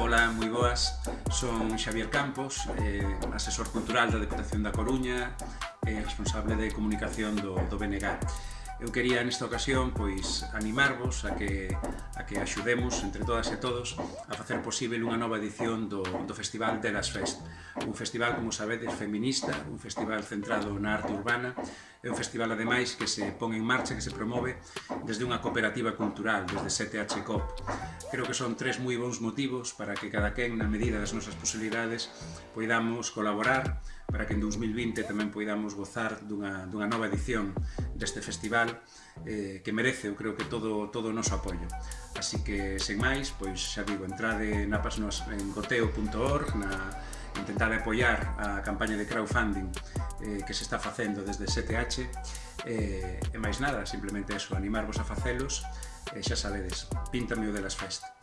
Ola, moi boas. Son Xavier Campos, eh, asesor cultural da Deputación da Coruña e eh, responsable de comunicación do, do BNG. Eu quería nesta ocasión pois animarvos a que, a que axudemos entre todas e todos a facer posible unha nova edición do, do Festival de las Fest. Un festival, como sabedes, feminista, un festival centrado na arte urbana, é un festival ademais que se pon en marcha, que se promove desde unha cooperativa cultural, desde 7H COP. Creo que son tres moi bons motivos para que cada quen, na medida das nosas posibilidades, poidamos colaborar para que en 2020 tamén poidamos gozar dunha, dunha nova edición deste festival eh, que merece, eu creo que todo, todo o noso apoio. Así que, sen máis, pois xa digo, entrade na pasnos en goteo.org, na intentar apoiar a campaña de crowdfunding eh, que se está facendo desde 7H eh, e máis nada, simplemente eso, animarvos a facelos e eh, xa sabedes, píntame o de las festas.